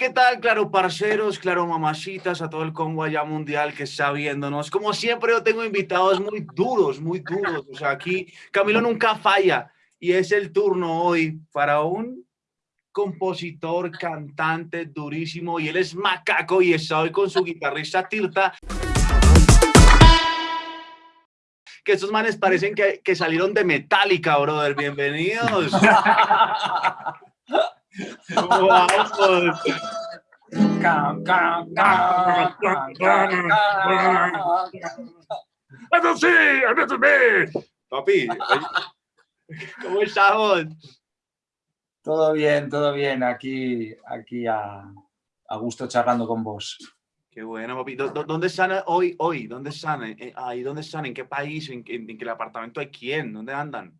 ¿qué tal? Claro, parceros, claro, mamacitas, a todo el combo allá mundial que está viéndonos. Como siempre, yo tengo invitados muy duros, muy duros. O sea, aquí Camilo nunca falla. Y es el turno hoy para un compositor, cantante durísimo. Y él es macaco y está hoy con su guitarrista Tirta. Que estos manes parecen que, que salieron de Metallica, brother. Bienvenidos. Vamos. Papi, ¿cómo estamos? Todo bien, todo bien. Aquí, aquí a, a gusto charlando con vos. Qué bueno, papi. ¿Dó- dó- ¿Dónde están hoy? hoy? ¿Dónde están? Eh, ahí, ¿Dónde están? ¿En qué país? ¿En, qué- en qué apartamento hay quién? ¿Dónde andan?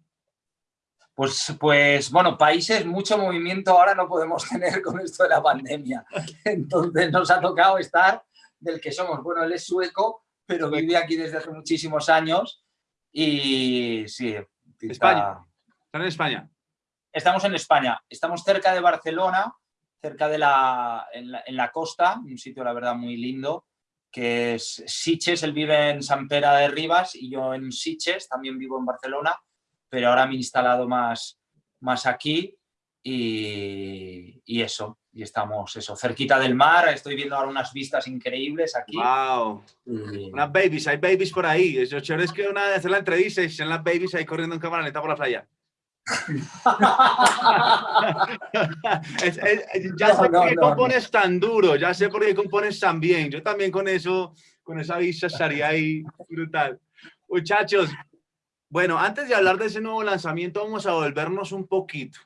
Pues, pues, bueno, países, mucho movimiento ahora no podemos tener con esto de la pandemia. Entonces nos ha tocado estar del que somos. Bueno, él es sueco, pero vive aquí desde hace muchísimos años. Y sí, España. ¿Están en España? Estamos en España, estamos cerca de Barcelona, cerca de la en, la, en la costa, un sitio la verdad muy lindo, que es Sitges, él vive en San Pera de Ribas y yo en Sitges, también vivo en Barcelona, pero ahora me he instalado más, más aquí y, y eso, y estamos eso, cerquita del mar, estoy viendo ahora unas vistas increíbles aquí. Wow. y- Unas babies, hay babies por ahí. Lo chévere es que una vez hacer la entrevista y están las babies ahí corriendo en cámara lenta por la playa. Es- es- ya No, sé no, por qué no, compones tan duro, ya sé por qué compones tan bien. Yo también con eso, con esa vista estaría ahí brutal. Muchachos, bueno, antes de hablar de ese nuevo lanzamiento, vamos a volvernos un poquito.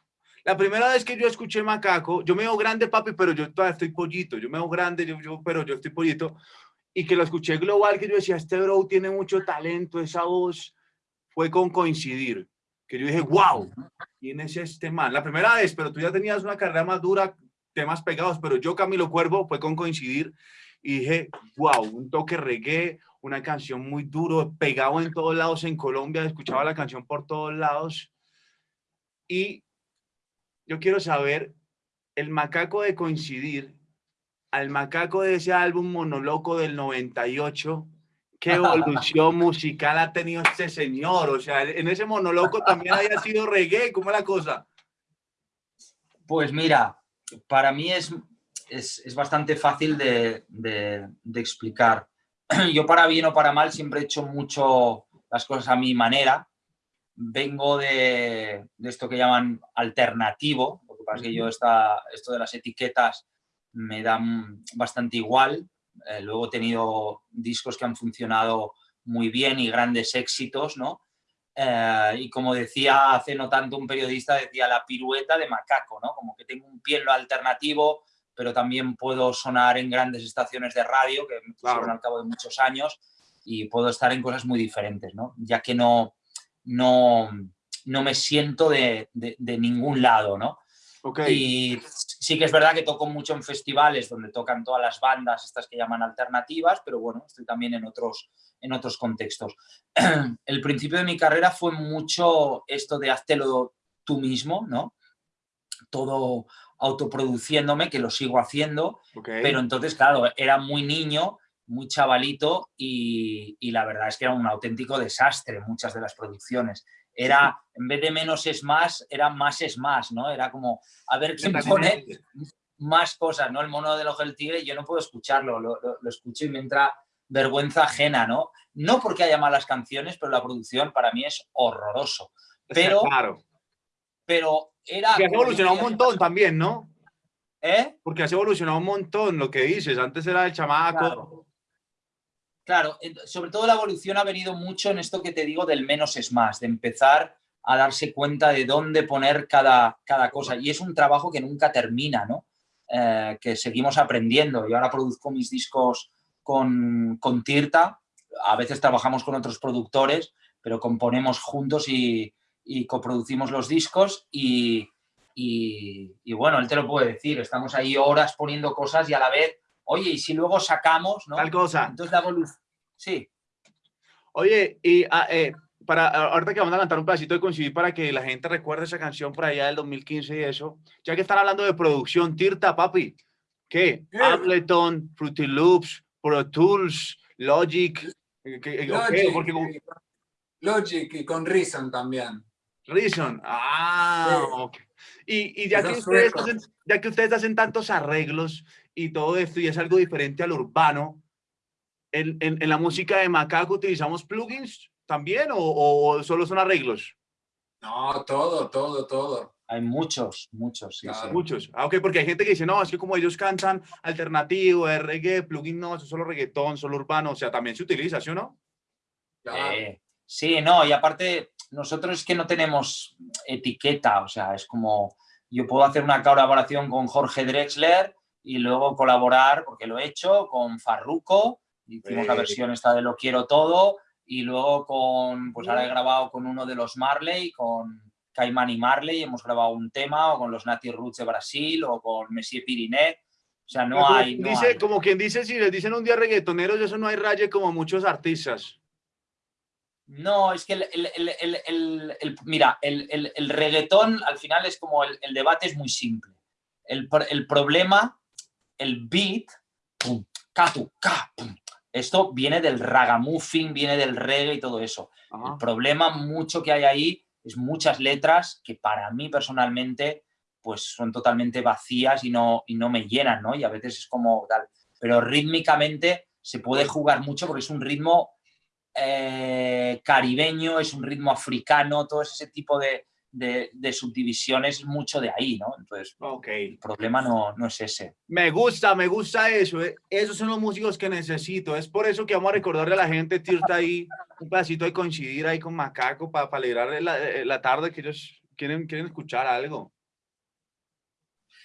La primera vez que yo escuché Macaco, yo me veo grande, papi, pero yo todavía estoy pollito. Yo me veo grande, yo, yo- pero yo estoy pollito. Y que lo escuché global, que yo decía, este bro tiene mucho talento, esa voz fue con coincidir. Que yo dije, wow, ¿quién es este man? La primera vez, pero tú ya tenías una carrera más dura, temas pegados, pero yo, Camilo Cuervo, fue con coincidir y dije, wow, un toque reggae, una canción muy duro, pegado en todos lados en Colombia, escuchaba la canción por todos lados. Y yo quiero saber, el macaco de coincidir, al macaco de ese álbum monoloco del 98, ¿qué evolución musical ha tenido este señor? O sea, en ese monoloco también haya sido reggae, ¿cómo es la cosa? Pues mira, para mí es, es, es bastante fácil de, de- de explicar. Yo para bien o para mal siempre he hecho mucho las cosas a mi manera. Vengo de, de esto que llaman alternativo, lo que pasa es que yo esta, esto de las etiquetas me dan bastante igual. Eh, luego he tenido discos que han funcionado muy bien y grandes éxitos, ¿no? Eh, y como decía hace no tanto un periodista, decía la pirueta de macaco, ¿no? Como que tengo un pie en lo alternativo, pero también puedo sonar en grandes estaciones de radio, que me pusieron Claro. al cabo de muchos años, y puedo estar en cosas muy diferentes, ¿no? Ya que no, no, no me siento de, de- de ningún lado, ¿no? Ok, Y sí que es verdad que toco mucho en festivales donde tocan todas las bandas, estas que llaman alternativas, pero bueno, estoy también en otros, en otros contextos. El principio de mi carrera fue mucho esto de háztelo tú mismo, ¿no? Todo autoproduciéndome, que lo sigo haciendo, pero entonces, claro, era muy niño, muy chavalito y, y la verdad es que era un auténtico desastre muchas de las producciones. Era, en vez de menos es más, era más es más, ¿no? Era como, a ver quién pone más cosas, ¿no? El mono del ojo del tigre, yo no puedo escucharlo, lo, lo- lo escucho y me entra vergüenza ajena, ¿no? No porque haya malas canciones, pero la producción para mí es horroroso. pero- Claro. Pero era... Que has evolucionado un montón también, ¿no? ¿Eh? Porque has evolucionado un montón, lo que dices. Antes era el chamaco. Claro. Claro, en- sobre todo la evolución ha venido mucho en esto que te digo del menos es más, de empezar a darse cuenta de dónde poner cada, cada cosa. Y es un trabajo que nunca termina, ¿no? Eh, que seguimos aprendiendo. Yo ahora produzco mis discos con, con Tirta, a veces trabajamos con otros productores, pero componemos juntos y, y coproducimos los discos y, y, y, bueno, él te lo puede decir, estamos ahí horas poniendo cosas y a la vez, oye, y si luego sacamos, ¿no? Tal cosa. Entonces la evolución, sí. Oye, y ah, eh, para, ahorita que vamos a cantar un pedacito de coincidir para que la gente recuerde esa canción por allá del 2015 y eso, ya que están hablando de producción, Tirta, papi, ¿qué? ¿Qué? Ableton, Fruity Loops, Pro Tools, Logic, ¿qué- qué- Logic, porque Logic y con Reason también. Reason, ah, Sí. ok. Y, y ya, que ustedes hacen, ya que ustedes hacen tantos arreglos y todo esto y es algo diferente al urbano, ¿en, en, en la música de Macaco utilizamos plugins también o, o solo son arreglos? No, todo, todo, todo. Hay muchos, muchos, sí, Claro. sí. Muchos. Ah, ok, porque hay gente que dice, no, es que como ellos cantan alternativo, de reggae, plugin, no, eso es solo reggaetón, solo urbano, o sea, también se utiliza, ¿sí o no? Claro. Eh, sí, no, y aparte, nosotros es que no tenemos etiqueta, o sea, es como, yo puedo hacer una colaboración con Jorge Drexler y luego colaborar, porque lo he hecho, con Farruko, hicimos la Eh. versión esta de Lo Quiero Todo, y luego con, pues ahora he grabado con uno de los Marley, con Caimán y Marley, hemos grabado un tema, o con los Nati Roots de Brasil, o con Messier Pirinet, o sea, no como, hay... quien no dice, hay. como quien dice, si les dicen un día reggaetoneros, eso no hay raye como muchos artistas. No, es que el, el- el- el- mira, el, el- el reggaetón al final es como el, el debate es muy simple. El problema, el beat, pum, ca, esto viene del ragamuffin, viene del reggae y todo eso. Ajá. El problema mucho que hay ahí es muchas letras que para mí personalmente pues son totalmente vacías y no, y no me llenan, ¿no? Y a veces es como tal. Pero rítmicamente se puede jugar mucho porque es un ritmo eh, caribeño, es un ritmo africano, todo ese tipo de, de- de subdivisiones, es mucho de ahí, ¿no? Entonces, Ok. el problema no, no es ese. Me gusta, me gusta eso. eh. Esos son los músicos que necesito. Es por eso que vamos a recordarle a la gente, Tirta, ahí un pedacito de coincidir ahí con Macaco para alegrarle la, eh, la tarde que ellos quieren, quieren escuchar algo.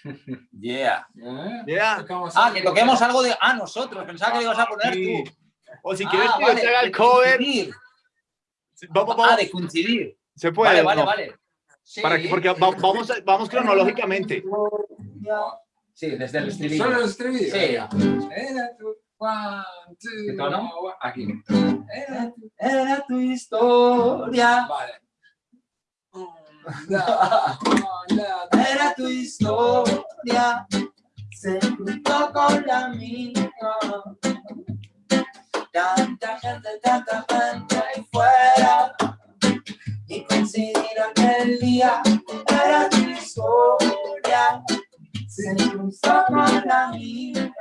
Yeah. ¿Eh? Yeah. Ah, que toquemos algo de... Ah, nosotros, pensaba que le ibas a poner Sí. tú. O si quieres Ah, que yo vale, te haga el de cover, coincidir. vamos, Ah, vamos, de coincidir. se puede. Vale, ¿o vale, no? vale. Sí. Para que, porque va- vamos, a- vamos cronológicamente. Sí, desde el estribillo. Solo el estribillo. Sí. Era tu one, two, ¿Qué tono? Aquí. Era tu- Era tu historia. Vale. Era tu historia. Se juntó con la mía. Tanta gente, tanta gente ahí fuera. Y coincidir aquel día. Era tu historia. Se cruzó con la mía.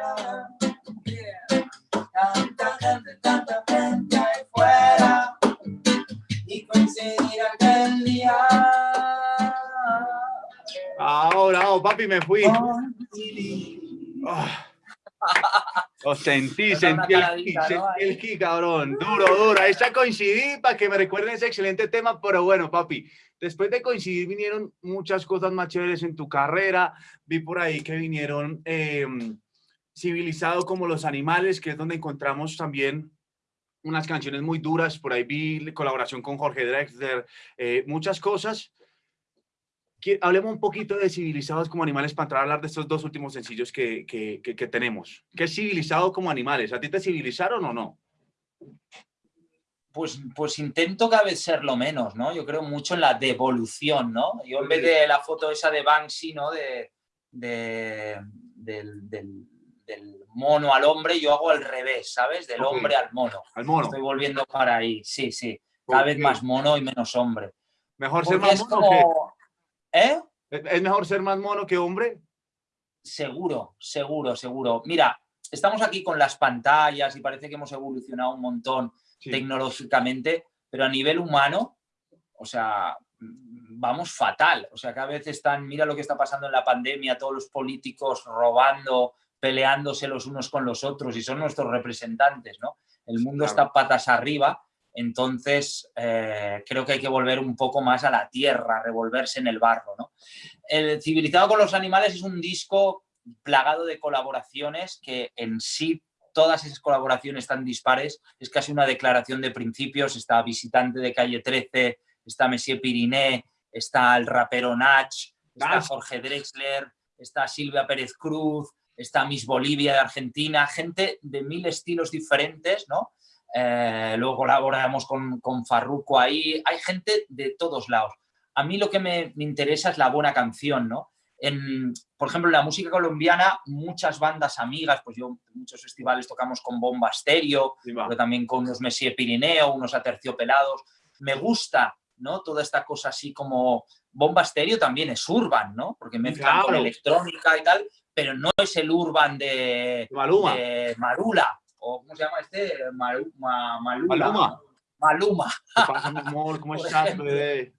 Tanta gente, tanta gente ahí fuera. Y coincidir aquel día. Ahora, oh, papi, me fui. Coincidir. Lo sentí, sentí el ¿no? el ki, cabrón. Duro, duro. Está coincidí para que me recuerden ese excelente tema, pero bueno, papi, después de coincidir vinieron muchas cosas más chéveres en tu carrera. Vi por ahí que vinieron eh, Civilizado como los animales, que es donde encontramos también unas canciones muy duras. Por ahí vi colaboración con Jorge Drexler, eh, muchas cosas. Hablemos un poquito de Civilizados como animales para entrar a hablar de estos dos últimos sencillos que, que, que- que tenemos. ¿Qué es Civilizado como animales? ¿A ti te civilizaron o no? Pues, pues intento cada vez ser lo menos, ¿no? Yo creo mucho en la devolución, ¿no? Yo en vez de la foto esa de Banksy, ¿no? De, de- del, del- del mono al hombre, yo hago al revés, ¿sabes? Del hombre al mono. Al mono. Estoy volviendo para ahí, sí, sí. Cada vez más mono y menos hombre. Mejor ser Porque más es mono. ¿Eh? ¿Es mejor ser más mono que hombre? Seguro, seguro, seguro. Mira, estamos aquí con las pantallas y parece que hemos evolucionado un montón Sí. tecnológicamente, pero a nivel humano, o sea, vamos fatal. O sea, cada vez están, mira lo que está pasando en la pandemia, todos los políticos robando, peleándose los unos con los otros y son nuestros representantes, ¿no? El mundo Claro. está patas arriba, entonces eh, creo que hay que volver un poco más a la tierra, revolverse en el barro, ¿no? El Civilizado con los animales es un disco plagado de colaboraciones que en sí todas esas colaboraciones tan dispares es casi una declaración de principios. Está Visitante de Calle 13, está Messier Piriné, está el rapero Nach, está. Jorge Drexler, está Silvia Pérez Cruz, está Miss Bolivia de Argentina, gente de mil estilos diferentes, ¿no? Eh, luego colaboramos con, con Farruko ahí, hay gente de todos lados. A mí lo que me, me interesa es la buena canción, ¿no? En, por ejemplo, en la música colombiana, muchas bandas amigas, pues yo en muchos festivales tocamos con Bomba Sí, va. pero también con unos Messier Pirineo, unos Aterciopelados. Me gusta, ¿no? Toda esta cosa así como Bomba Stereo también es urban, ¿no? Porque mezclan con Claro. electrónica y tal, pero no es el urban de, de Marula, o ¿cómo se llama este? Maru- Ma- Malula. Maluma. Maluma. ¿Qué pasa, mi amor? ¿Cómo estás, bebé?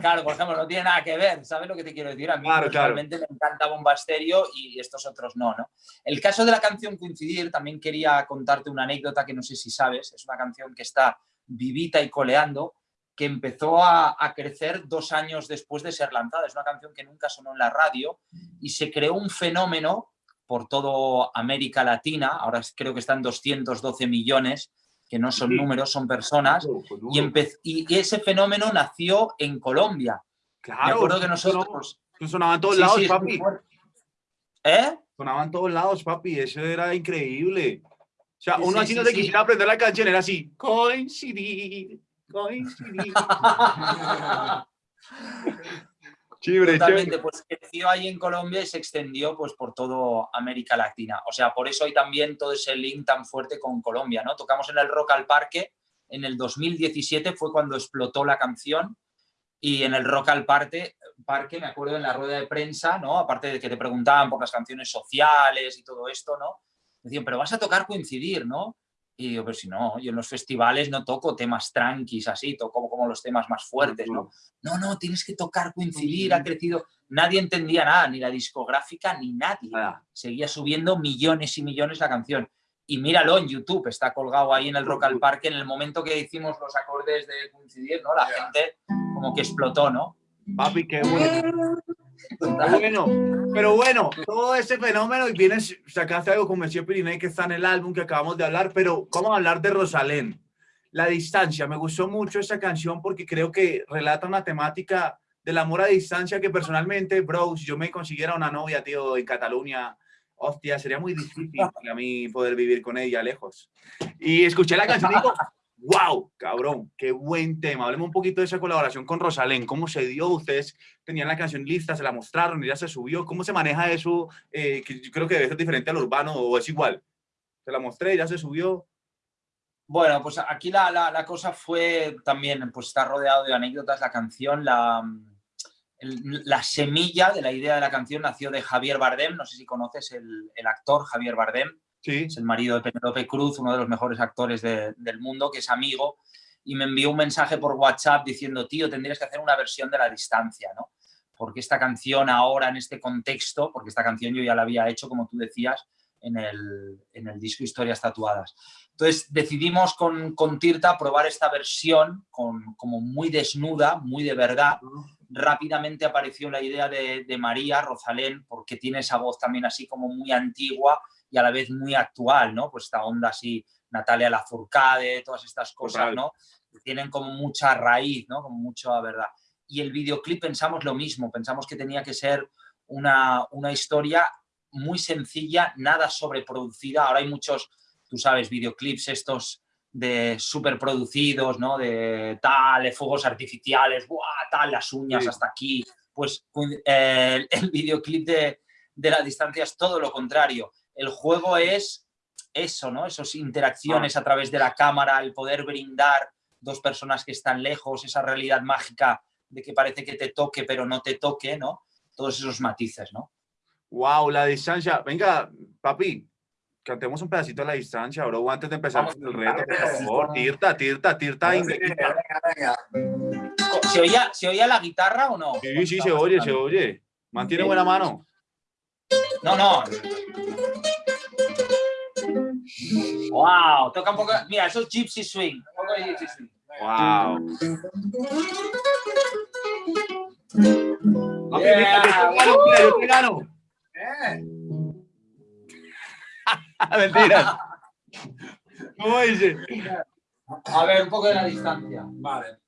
Claro, por ejemplo, no tiene nada que ver, ¿sabes lo que te quiero decir? A mí Claro, claro. me encanta Bomba Stereo y estos otros no, ¿no? El caso de la canción Coincidir, también quería contarte una anécdota que no sé si sabes, es una canción que está vivita y coleando, que empezó a, a crecer dos años después de ser lanzada. Es una canción que nunca sonó en la radio y se creó un fenómeno por toda América Latina, ahora creo que están 212 millones, que no son Sí. números, son personas, y, empe- y ese fenómeno nació en Colombia. Claro. Me acuerdo que nosotros... Eso sonaba en todos Sí, lados, sí, papi. ¿Eh? Sonaba en todos lados, papi. Eso era increíble. O sea, uno sí, así sí, no te quisiera aprender la canción, era así. Coincidir, coincidir. Chévere, Totalmente, pues creció ahí en Colombia y se extendió pues por toda América Latina. O sea, por eso hay también todo ese link tan fuerte con Colombia, ¿no? Tocamos en el Rock al Parque, en el 2017 fue cuando explotó la canción y en el Rock al Parque, parque me acuerdo en la rueda de prensa, ¿no? Aparte de que te preguntaban por las canciones sociales y todo esto, ¿no? Decían, pero vas a tocar coincidir, ¿no? Y digo, pero si no, yo en los festivales no toco temas tranquis así, toco como los temas más fuertes, ¿no? No, no, tienes que tocar, coincidir, ha crecido. Nadie entendía nada, ni la discográfica, ni nadie. Seguía subiendo millones y millones la canción. Y míralo en YouTube, está colgado ahí en el Rock al Parque en el momento que hicimos los acordes de coincidir, ¿no? La gente como que explotó, ¿no? Papi, qué bueno. Bueno. Pero bueno, todo ese fenómeno y vienes, sacaste algo con Monsieur Pirinei que está en el álbum que acabamos de hablar, pero vamos a hablar de Rosalén. La distancia, me gustó mucho esa canción porque creo que relata una temática del amor a distancia que personalmente, bro, si yo me consiguiera una novia, tío, en Cataluña, hostia, sería muy difícil para mí poder vivir con ella lejos. Y escuché la canción y digo, wow, cabrón, qué buen tema. Hablemos un poquito de esa colaboración con Rosalén, cómo se dio, ustedes tenían la canción lista, se la mostraron y ya se subió, ¿cómo se maneja eso? Eh, que yo creo que debe ser diferente al urbano o es igual. Se la mostré, ya se subió. Bueno, pues aquí la, la- la cosa fue también, pues está rodeado de anécdotas la canción, la, el- la semilla de la idea de la canción nació de Javier Bardem, no sé si conoces el, el actor Javier Bardem, Sí, es el marido de Penélope Cruz, uno de los mejores actores de- del mundo, que es amigo, y me envió un mensaje por WhatsApp diciendo, tío, tendrías que hacer una versión de la distancia, ¿no? Porque esta canción ahora, en este contexto, porque esta canción yo ya la había hecho, como tú decías, en el, en el disco Historias Tatuadas. Entonces decidimos con, con Tirta probar esta versión con, como muy desnuda, muy de verdad. Rápidamente apareció la idea de, de María Rosalén, porque tiene esa voz también así como muy antigua y a la vez muy actual, ¿no? Pues esta onda así, Natalia Lafourcade, todas estas cosas, Total. ¿no? Que tienen como mucha raíz, ¿no? Como mucha verdad. Y el videoclip pensamos lo mismo, pensamos que tenía que ser una, una historia muy sencilla, nada sobreproducida. Ahora hay muchos, tú sabes, videoclips estos de superproducidos, ¿no? De tal, de fuegos artificiales, ¡buah! tal, las uñas Sí. hasta aquí. Pues eh, el videoclip de, de la distancia es todo lo contrario. El juego es eso, ¿no? Esas interacciones a través de la cámara, el poder brindar dos personas que están lejos, esa realidad mágica de que parece que te toque pero no te toque, ¿no? Todos esos matices, ¿no? wow, la distancia. Venga, papi, cantemos un pedacito de la distancia, bro, antes de empezar con el reto, por favor. Tirta, tirta, tirta. Venga, indica. venga, venga. ¿Se oía, ¿Se oía la guitarra o no? Sí, sí, se oye, se oye. Mantiene buena mano. No, no. Wow, toca un poco. Mira, eso es Gypsy Swing. Un poco de Gypsy Swing. Wow. Yeah. mira, yo te gano, mira, yo te gano. Eh, Mentira. ¿Cómo dice? A ver, un poco de la distancia. Vale.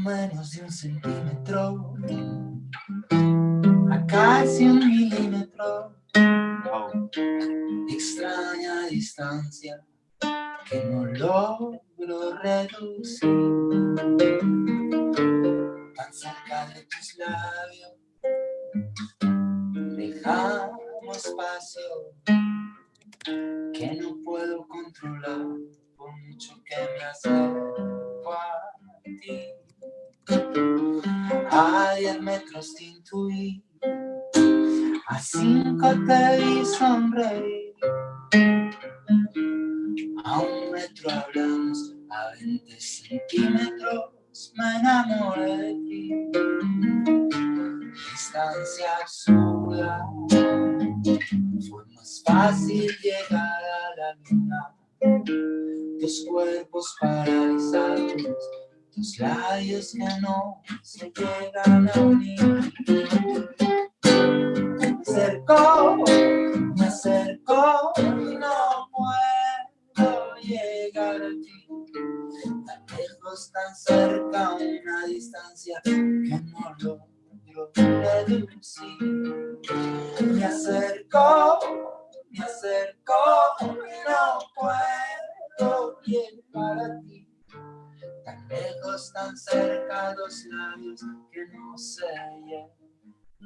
Menos de un centímetro, a casi un milímetro, extraña distancia que no logro reducir, tan cerca de tus labios, dejamos espacio que no puedo controlar por mucho que me acerco A 10 metros te intuí, a 5 te vi sonreír. A un metro hablamos, a 20 centímetros me enamoré de ti. Distancia absurda, fue más fácil llegar a la luna. Tus cuerpos paralizados, tus labios que no se llegan a unir. Me acerco, me acerco y no puedo llegar a ti. Tan lejos, tan cerca,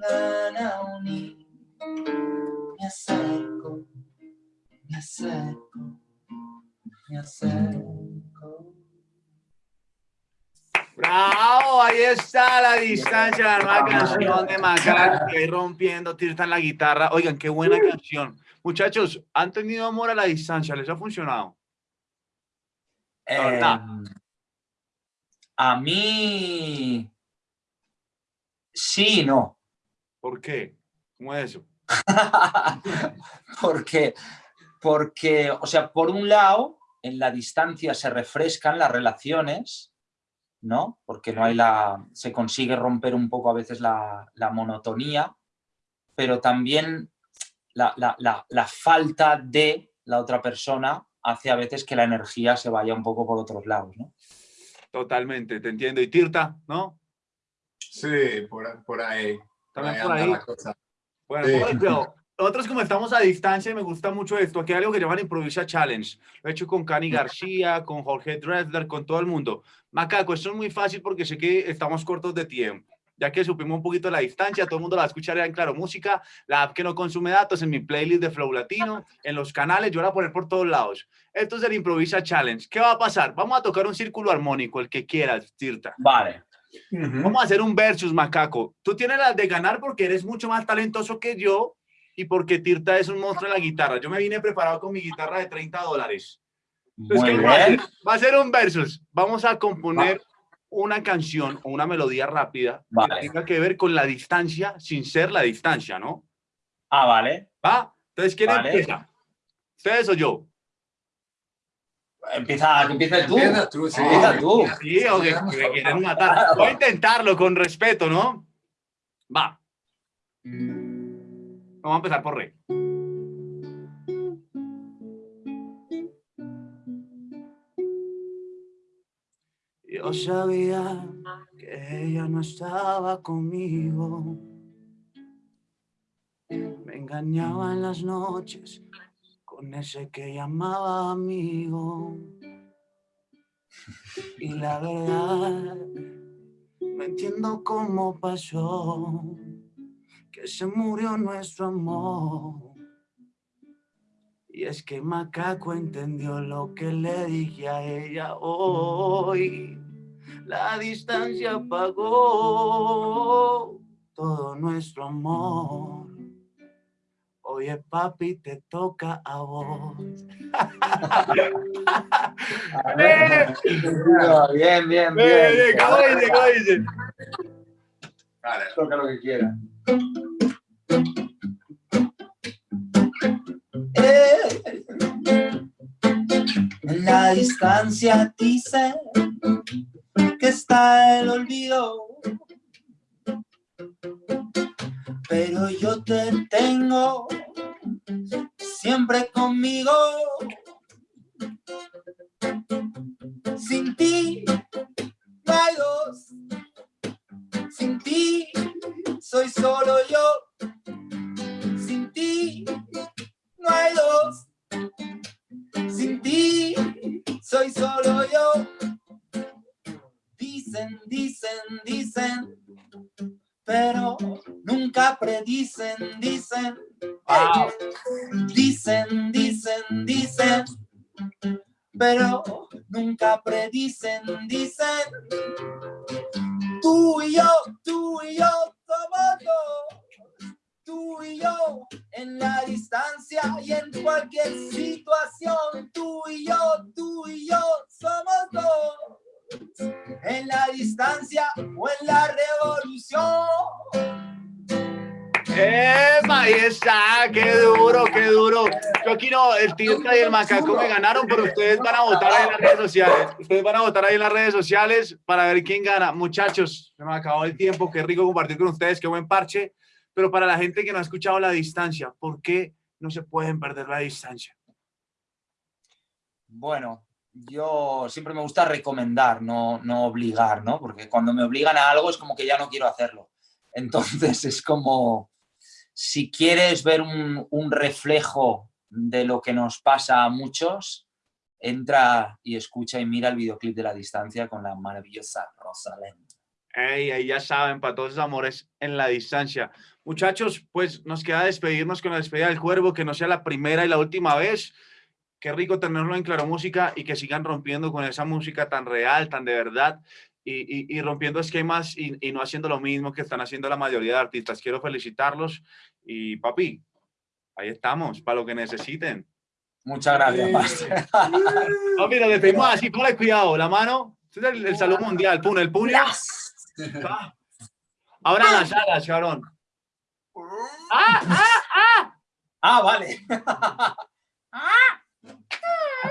llegan a unir. Me acerco, me acerco, me acerco. ¡Bravo! Ahí está la distancia, la nueva canción de Macaco, ahí rompiendo, Tirta en la guitarra. Oigan, qué buena canción. Muchachos, ¿han tenido amor a la distancia? ¿Les ha funcionado? La verdad. Em, a mí sí no. ¿Por qué? ¿Cómo es eso? porque, porque, o sea, por un lado, en la distancia se refrescan las relaciones, ¿no? Porque no hay la, se consigue romper un poco a veces la, la monotonía, pero también la, la, la, la falta de la otra persona hace a veces que la energía se vaya un poco por otros lados, ¿no? Totalmente, te entiendo. ¿Y Tirta, no? Sí, por, por ahí. También Por ahí. Bueno, Sí. cuidado. nosotros como estamos a distancia, me gusta mucho esto. Aquí hay algo que llaman Improvisa Challenge. Lo he hecho con Cani García, con Jorge Dresler, con todo el mundo. Macaco, esto es muy fácil porque sé que estamos cortos de tiempo. Ya que supimos un poquito la distancia, todo el mundo la va a escuchar ya en Claro Música, la app que no consume datos, en mi playlist de Flow Latino, en los canales, yo la voy a poner por todos lados. Esto es el Improvisa Challenge. ¿Qué va a pasar? Vamos a tocar un círculo armónico, el que quieras, Tirta. Vale. Ujú. Vamos a hacer un versus, macaco. Tú tienes las de ganar porque eres mucho más talentoso que yo y porque Tirta es un monstruo en la guitarra. Yo me vine preparado con mi guitarra de 30 dólares. Entonces, Muy ¿qué vamos a hacer? Va a ser un versus. Vamos a componer una canción o una melodía rápida Vale. que tenga que ver con la distancia sin ser la distancia, ¿no? Ah, vale. ¿Va? Entonces, ¿quién Vale. empieza? ¿Ustedes o yo? Empieza, que empieces tú. Empieza tú, sí. Empieza tú. Sí, o que, que me quieren matar. Voy a intentarlo con respeto, ¿no? Va. Vamos a empezar por re. Yo sabía que ella no estaba conmigo. Me engañaba en las noches con ese que llamaba amigo. Y la verdad, no entiendo cómo pasó que se murió nuestro amor. Y es que Macaco entendió lo que le dije a ella hoy. La distancia apagó todo nuestro amor. Oye, papi, te toca a vos. ¡Eh! Bien, bien, bien. ¿Cómo dice? ¿Cómo dice? Vale. Toca lo que quiera. Eh, En la distancia dice que está el olvido. Pero yo te tengo siempre conmigo. Sin ti no hay dos. Sin ti soy solo yo. Sin ti no hay dos. Sin ti soy solo yo. Dicen, dicen, dicen, pero nunca predicen, dicen. Wow. Dicen, dicen, dicen, pero nunca predicen, dicen. Tú y yo, tú y yo somos dos. Tú y yo en la distancia y en cualquier situación. Tú y yo, tú y yo somos dos. En la distancia o en la revolución. ¡Epa! Ahí está, qué duro, qué duro. Yo aquí no, el Tirca y el Macaco me ganaron, pero ustedes van a votar ahí en las redes sociales. Ustedes van a votar ahí en las redes sociales para ver quién gana. Muchachos, se me acabó el tiempo, qué rico compartir con ustedes, qué buen parche. Pero para la gente que no ha escuchado la distancia, ¿por qué no se pueden perder la distancia? Bueno, yo siempre me gusta recomendar, no, no obligar, ¿no? Porque cuando me obligan a algo es como que ya no quiero hacerlo. Entonces es como, si quieres ver un, reflejo de lo que nos pasa a muchos, entra y escucha y mira el videoclip de La Distancia con la maravillosa Rosalén. Ey, ahí ya saben, para todos esos amores en la distancia. Muchachos, pues nos queda despedirnos con la despedida del cuervo, que no sea la primera y la última vez. Qué rico tenerlo en Claro Música y que sigan rompiendo con esa música tan real, tan de verdad, y, y- y rompiendo esquemas y, y no haciendo lo mismo que están haciendo la mayoría de artistas. Quiero felicitarlos y papi, ahí estamos, para lo que necesiten. Muchas gracias, Master. Papi, nos despedimos así, ponle cuidado, la mano, este es el, el saludo mundial, pum, el puño. Pa. Abran las alas, cabrón. ¡Ah, ah, ah! Ah, vale. Ah.